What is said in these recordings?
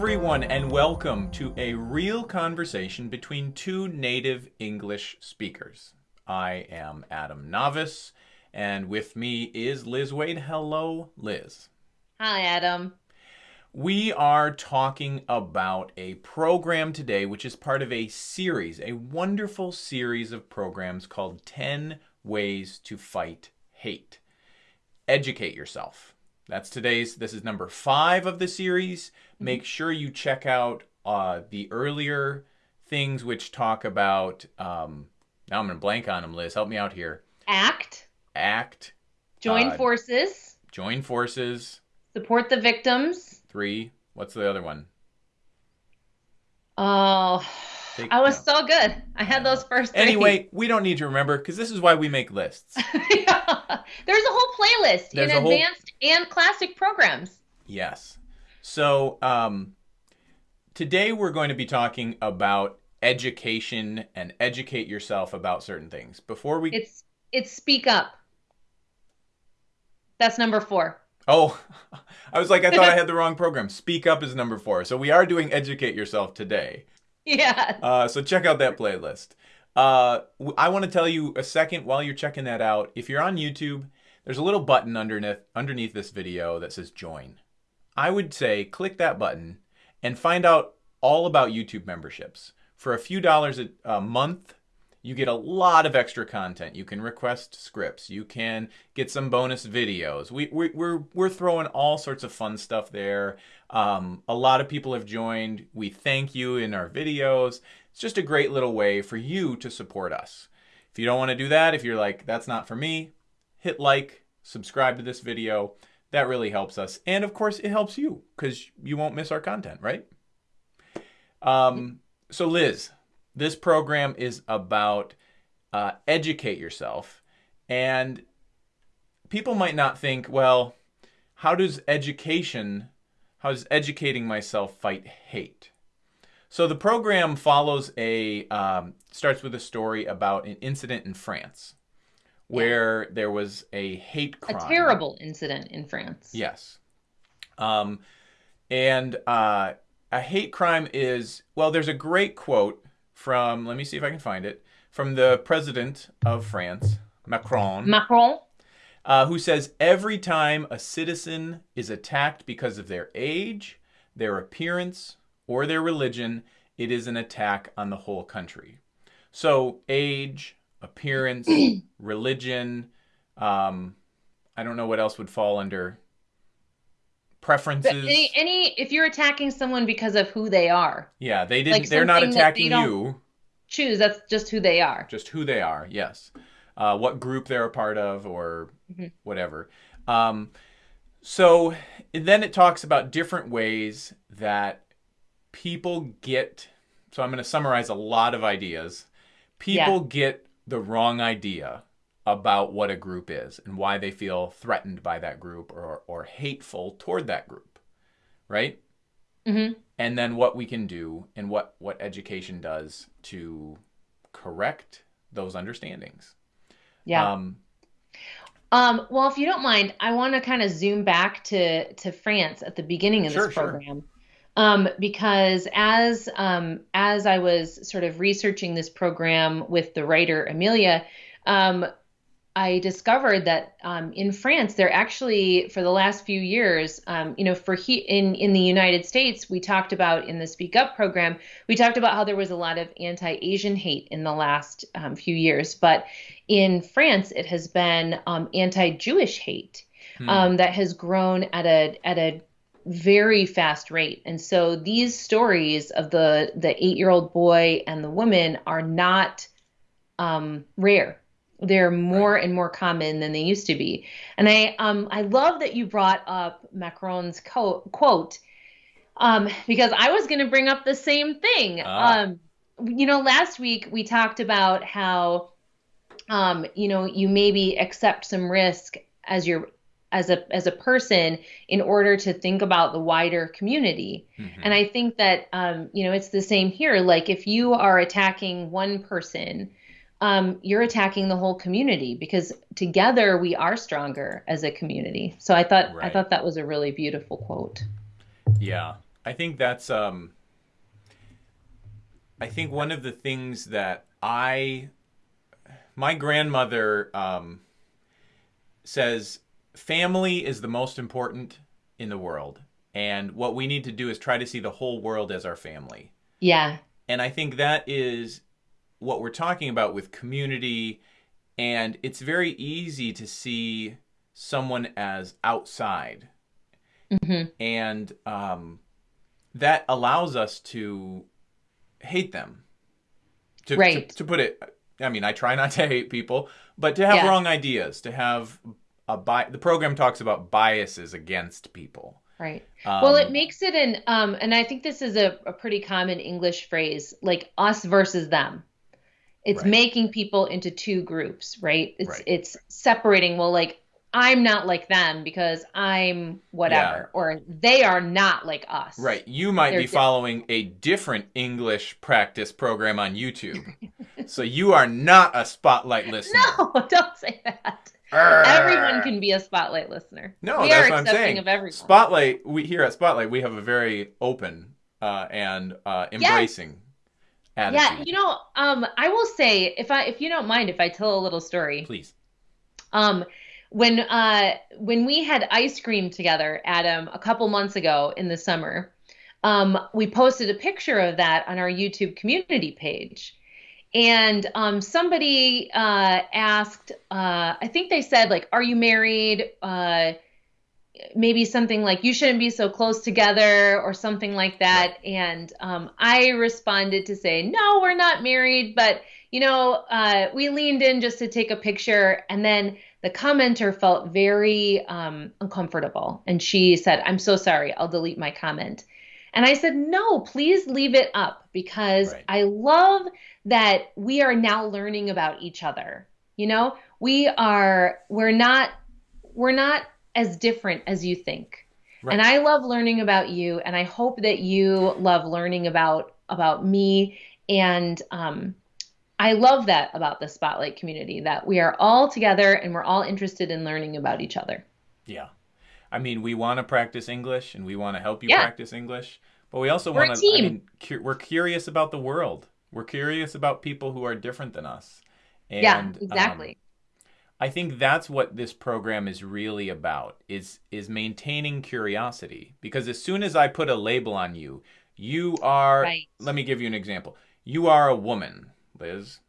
everyone, and welcome to a real conversation between two native English speakers. I am Adam Navis, and with me is Liz Waid. Hello, Liz. Hi, Adam. We are talking about a program today, which is part of a series, a wonderful series of programs called 10 Ways to Fight Hate. Educate yourself. That's today's, this is number five of the series. Make sure you check out uh, the earlier things which talk about, um, now I'm going to blank on them, Liz. Help me out here. Act. Act. Join Uh, forces. Join forces. Support the victims. Three. What's the other one? Oh, Take- I was so good. I had those first three. Anyway, we don't need to remember because this is why we make lists. Yeah. There's a whole playlist There's in a whole- advanced and classic programs. Yes. So um, today we're going to be talking about education and educate yourself about certain things. Before we It's it's Speak Up. That's number four. oh, I was like I thought I had the wrong program. Speak up is number four. So we are doing educate yourself today. Yeah. Uh, so check out that playlist. Uh, I want to tell you a second while you're checking that out. If you're on YouTube, there's a little button underneath underneath this video that says join. I would say click that button and find out all about YouTube memberships. For a few dollars a, a month, you get a lot of extra content. You can request scripts. You can get some bonus videos. We, we, we're, we're throwing all sorts of fun stuff there. Um, a lot of people have joined. We thank you in our videos. It's just a great little way for you to support us. If you don't want to do that, if you're like, that's not for me, hit like, subscribe to this video. That really helps us. And of course, it helps you because you won't miss our content, right? Um, so, Liz, this program is about uh, educate yourself. And people might not think, well, how does education, how does educating myself fight hate? So the program follows a, um, starts with a story about an incident in France where there was a hate crime. A terrible incident in France. Yes. Um, and uh, a hate crime is, well, there's a great quote from, let me see if I can find it, from the president of France, Macron, Macron. uh, who says every time a citizen is attacked because of their age, their appearance, or their religion, it is an attack on the whole country. So, age, appearance, religion, um, I don't know what else would fall under preferences. Any, any if you're attacking someone because of who they are, yeah, they didn't. like they're not that they attacking you. choose that's just who they are. just who they are yes uh, what group they're a part of or Mhm. whatever um, so then it talks about different ways that people get so i'm going to summarize a lot of ideas people get the wrong idea about what a group is and why they feel threatened by that group or, or hateful toward that group right hmm and then what we can do and what what education does to correct those understandings. Yeah. Um, Um, well, if you don't mind, I want to kind of zoom back to to France at the beginning of Sure, this sure. program. Um, because as um, as I was sort of researching this program with the writer Amelia, um, I discovered that um, in France, they're actually for the last few years, um, you know, for he in in the United States, we talked about in the Speak Up program, we talked about how there was a lot of anti-Asian hate in the last um, few years, but in France, it has been um, anti-Jewish hate hmm, um, that has grown at a at a very fast rate. And so these stories of the the eight year old boy and the woman are not um, rare. They're more and more common than they used to be. And I um, I love that you brought up Macron's co- quote um, because I was going to bring up the same thing. Ah. Um, you know, last week we talked about how um, you know, you maybe accept some risk as your as a as a person in order to think about the wider community. mhm. And I think that um, you know, it's the same here. Like if you are attacking one person, um, you're attacking the whole community because together we are stronger as a community. So I thought I thought that was a really beautiful quote. yeah, I think that's um I think one of the things that I my grandmother um says family is the most important in the world and what we need to do is try to see the whole world as our family. Yeah. And I think that is what we're talking about with community and it's very easy to see someone as outside Mm-hmm. and um, that allows us to hate them. To, Right. to, to put it, I mean, I try not to hate people, but to have Yeah. wrong ideas, to have a bi- the program talks about biases against people. Right. Um, well, it makes it an um, and I think this is a, a pretty common English phrase, like us versus them. It's Right. making people into two groups, right? It's Right. it's separating. Well, like I'm not like them because I'm whatever, or they are not like us. Right. You might They're be following a different English practice program on YouTube. so you are not a spotlight listener. No, don't say that. Arr. Everyone can be a spotlight listener. No, we that's what I'm saying. of everyone. Spotlight, we here at Spotlight, we have a very open uh, and uh, embracing attitude. yeah, you know, um, I will say if I if you don't mind if I tell a little story. Please. Um, when uh when we had ice cream together, Adam, a couple months ago in the summer, um, we posted a picture of that on our YouTube community page. And um, somebody uh, asked, uh, I think they said, like, are you married? Uh, maybe something like, you shouldn't be so close together, or something like that. And um, I responded to say, no, we're not married, but, you know, uh, we leaned in just to take a picture. And then the commenter felt very um, uncomfortable. And she said, I'm so sorry, I'll delete my comment. And I said, no, please leave it up because Right. I love that we are now learning about each other. You know, we are, we're not, we're not as different as you think. Right. And I love learning about you. And I hope that you love learning about, about me. And, um, I love that about the Spotlight community that we are all together and we're all interested in learning about each other. Yeah. I mean, we want to practice English and we want to help you Yeah. practice English, but we also want to, I mean, cu- we're curious about the world. We're curious about people who are different than us. And, yeah, um, exactly. I think that's what this program is really about is is maintaining curiosity because as soon as I put a label on you, you are Right. let me give you an example. You are a woman, Liz.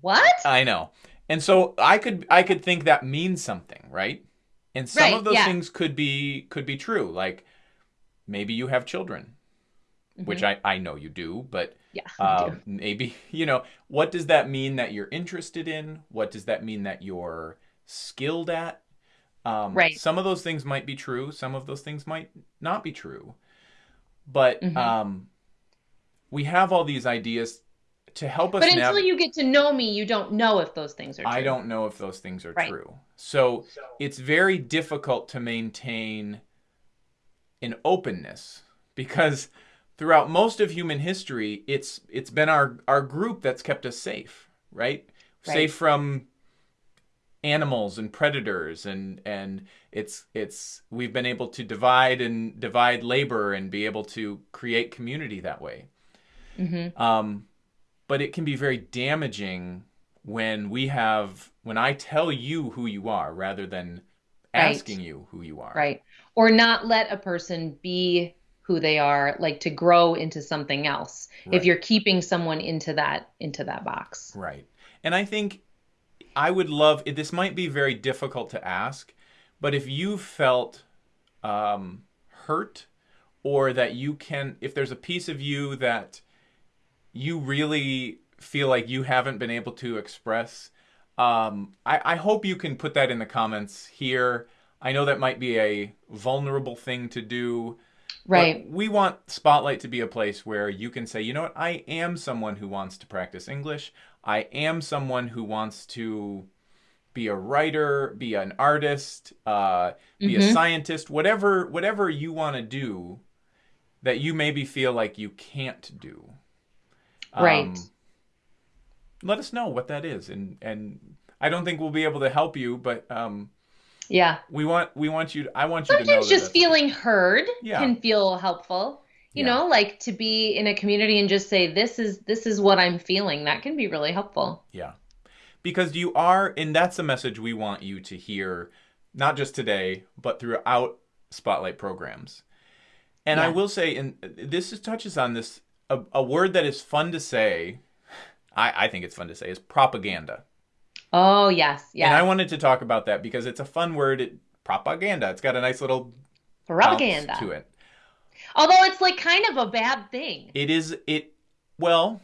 what? I know. And so I could I could think that means something, right? And some Right, of those yeah. things could be could be true. Like maybe you have children, which Mhm. I I know you do, but yeah, I do. maybe you know what does that mean that you're interested in what does that mean that you're skilled at um, Right. some of those things might be true some of those things might not be true but Mhm. um, we have all these ideas to help us But until nav- you get to know me, you don't know if those things are true. i don't know if those things are Right. true so it's very difficult to maintain an openness because throughout most of human history it's it's been our our group that's kept us safe right, Right. safe from animals and predators and and it's it's we've been able to divide and divide labor and be able to create community that way Mhm. um, but it can be very damaging when we have when I tell you who you are rather than Right. asking you who you are. Right. Or not let a person be who they are, like to grow into something else. Right. If you're keeping someone into that into that box. Right. And I think I would love this might be very difficult to ask, but if you felt um, hurt or that you can if there's a piece of you that you really feel like you haven't been able to express um, I, I hope you can put that in the comments here i know that might be a vulnerable thing to do but Right. we want spotlight to be a place where you can say you know what i am someone who wants to practice english i am someone who wants to be a writer be an artist uh, be a Mhm. scientist whatever whatever you want to do that you maybe feel like you can't do Right. Um, let us know what that is and and i don't think we'll be able to help you but um Yeah. we want we want you to, i want you to know Sometimes that just feeling heard Yeah. can feel helpful. you Yeah. know, like to be in a community and just say this is this is what I'm feeling. That can be really helpful. Yeah. Because you are, and that's a message we want you to hear, not just today, but throughout Spotlight programs. And I will say, and this is, touches on this, a, a word that is fun to say, I, I think it's fun to say, is propaganda. Oh, yes. Yeah. And I wanted to talk about that because it's a fun word, it, propaganda. It's got a nice little Propaganda. to it. Although it's like kind of a bad thing. It is, it, well,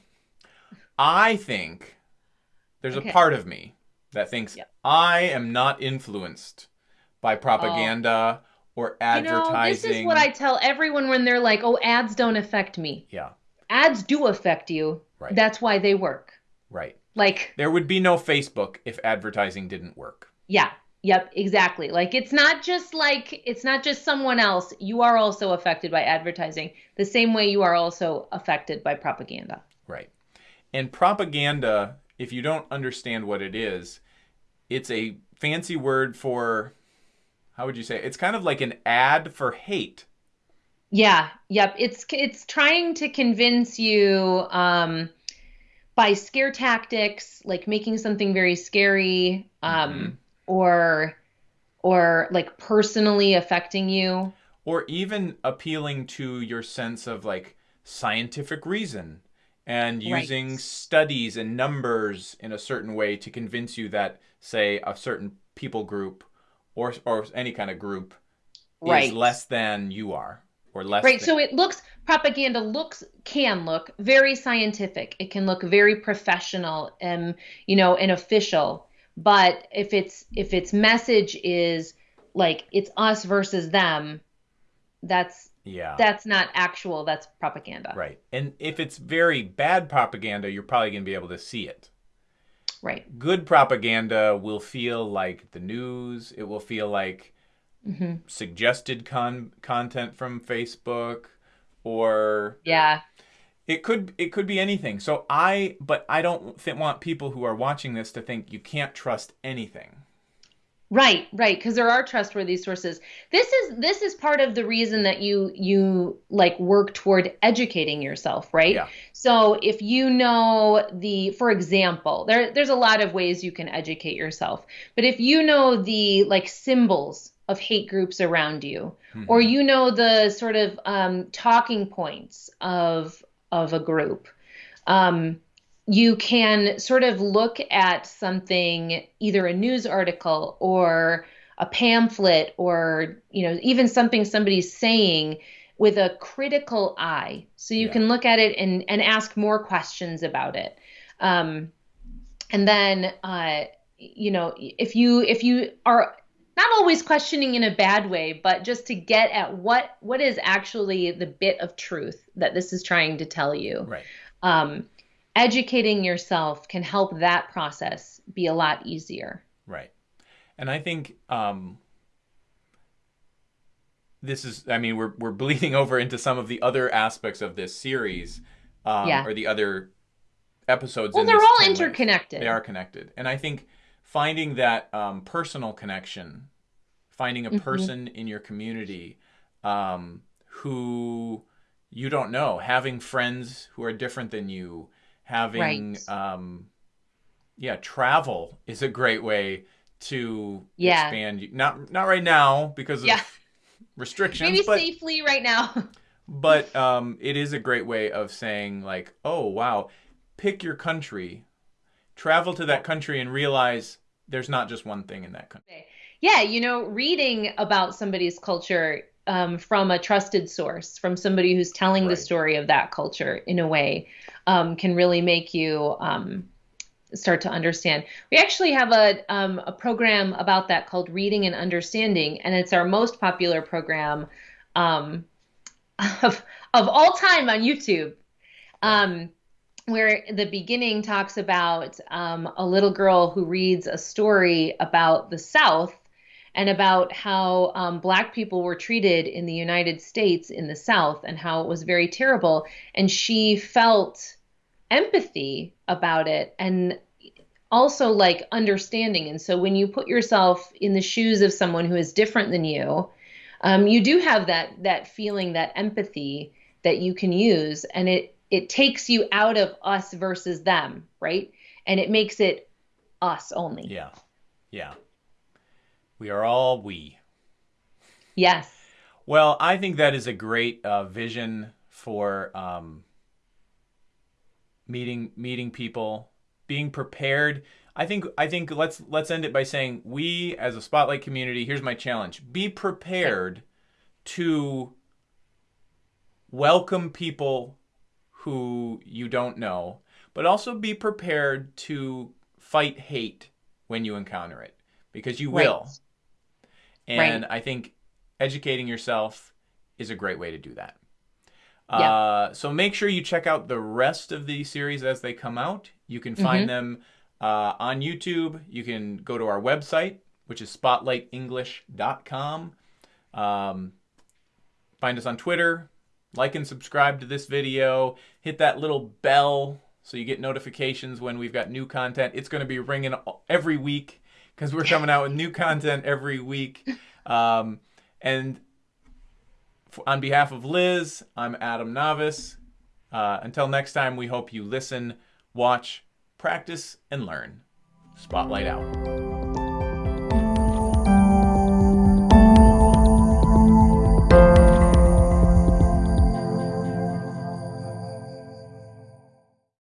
I think there's Okay. a part of me that thinks Yep. I am not influenced by propaganda oh. or advertising. You know, this is what I tell everyone when they're like, "Oh, ads don't affect me." Yeah, Ads do affect you. Right. That's why they work. Right. Like, There would be no Facebook if advertising didn't work. yeah. Yep, exactly. Like it's not just like it's not just someone else. You are also affected by advertising the same way you are also affected by propaganda. Right. And propaganda, if you don't understand what it is, it's a fancy word for, how would you say? it? It's kind of like an ad for hate. Yeah, yep. It's it's trying to convince you um, by scare tactics, like making something very scary, um, Mhm. or or like personally affecting you. or even appealing to your sense of like scientific reason and Right. using studies and numbers in a certain way to convince you that say a certain people group or or any kind of group Right. is less than you are or less Right. than, So it looks propaganda looks can look very scientific. It can look very professional and you know and official. But if it's if its message is like it's us versus them, that's yeah that's not actual. That's propaganda. right and if it's very bad propaganda you're probably going to be able to see it Right. good propaganda will feel like the news it will feel like hmm suggested con- content from Facebook or Yeah. it could it could be anything. So I but I don't th- want people who are watching this to think you can't trust anything. Right, right, because there are trustworthy sources. This is this is part of the reason that you you like work toward educating yourself, right? Yeah. So if you know the, for example, there there's a lot of ways you can educate yourself, but if you know the like symbols of hate groups around you, or you know the sort of um, talking points of of a group, um, you can sort of look at something, either a news article or a pamphlet, or you know even something somebody's saying with a critical eye, so you Yeah. can look at it and and ask more questions about it. Um, and then uh, you know if you if you are not always questioning in a bad way but just to get at what what is actually the bit of truth that this is trying to tell you Right. um, educating yourself can help that process be a lot easier Right. And I think um this is I mean we're we're bleeding over into some of the other aspects of this series um Yeah. or the other episodes well in they're all 10 length. interconnected They are connected. And I think finding that um, personal connection, finding a Mhm. person in your community um, who you don't know, having friends who are different than you, having, Right. um, yeah, travel is a great way to Yeah. expand. you- Not not right now because of Yeah. restrictions, maybe but safely right now but um, it is a great way of saying like, oh wow, pick your country, travel to that country, and realize there's not just one thing in that country. yeah you know reading about somebody's culture um, from a trusted source from somebody who's telling the story of that culture in a way um, can really make you um, start to understand. We actually have a, um, a program about that called reading and understanding and it's our most popular program um, of, of all time on youtube. Um, where the beginning talks about um, a little girl who reads a story about the South and about how um, Black people were treated in the United States in the South and how it was very terrible. And she felt empathy about it and also like understanding. And so when you put yourself in the shoes of someone who is different than you, um, you do have that that feeling, that empathy that you can use and it it takes you out of us versus them, right? And it makes it us only. Yeah. Yeah. We are all we. Yes. Well, I think that is a great uh, vision for um, meeting meeting people, being prepared. I think I think let's let's end it by saying we as a spotlight community. Here's my challenge: be prepared to welcome people who you don't know, but also be prepared to fight hate when you encounter it because you will. Right. And Right. I think educating yourself is a great way to do that. Yeah. Uh, so make sure you check out the rest of the series as they come out. You can find them uh, on YouTube. You can go to our website, which is spotlightenglish.com. Um, find us on Twitter. Like and subscribe to this video. Hit that little bell so you get notifications when we've got new content. It's going to be ringing every week because we're coming out with new content every week. Um, and on behalf of Liz, I'm Adam Navis. Uh, until next time, we hope you listen, watch, practice, and learn. Spotlight out.